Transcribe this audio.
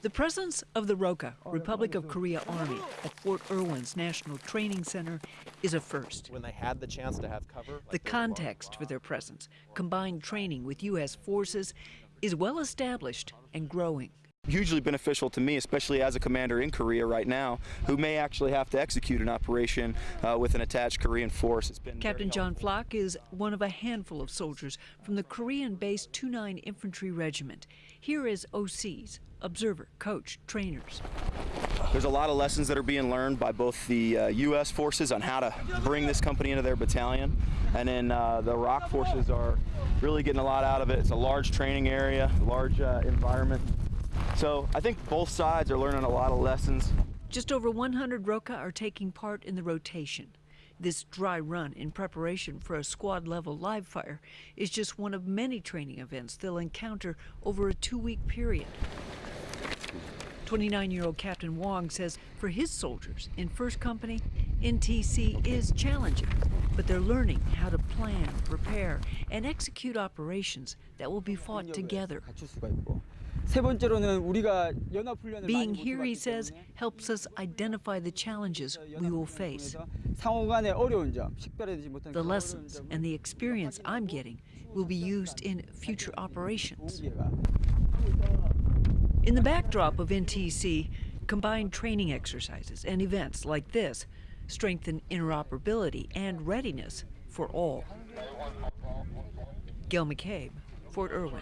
The presence of the ROKA, oh, Republic of Korea Army, at Fort Irwin's National Training Center is a first. When they had the chance to have cover, like The context for their presence, combined training with U.S. forces, is well established and growing. Hugely beneficial to me, especially as a commander in Korea right now, who may actually have to execute an operation uh, with an attached Korean force. It's been Captain John Flock is one of a handful of soldiers from the Korean-based 29 Infantry Regiment. Here is OCs, observer, coach, trainers. There's a lot of lessons that are being learned by both the uh, U.S. forces on how to bring this company into their battalion, and then uh, the ROKA forces are really getting a lot out of it. It's a large training area, large uh, environment. So I think both sides are learning a lot of lessons. Just over 100 ROKA are taking part in the rotation. This dry run in preparation for a squad level live fire is just one of many training events they'll encounter over a two week period. 29 year old Captain Wong says for his soldiers in 1st Company, NTC is challenging, but they're learning how to plan, prepare, and execute operations that will be fought together. 갖출 수가 있고 세 번째로는 우리가 연합 훈련을 Being 많이 못 here, he 해봤기 says, 때문에 helps us identify the challenges we will face. 연합 훈련을 통해서 상호 간의 어려운 점, 식별해내지 못한 The 그 어려운 lessons 점을 and the experience I'm getting will be used in future operations. 기회가 In the backdrop of NTC, combined training exercises and events like this strengthen interoperability and readiness for all. Gil McCabe, Fort Irwin.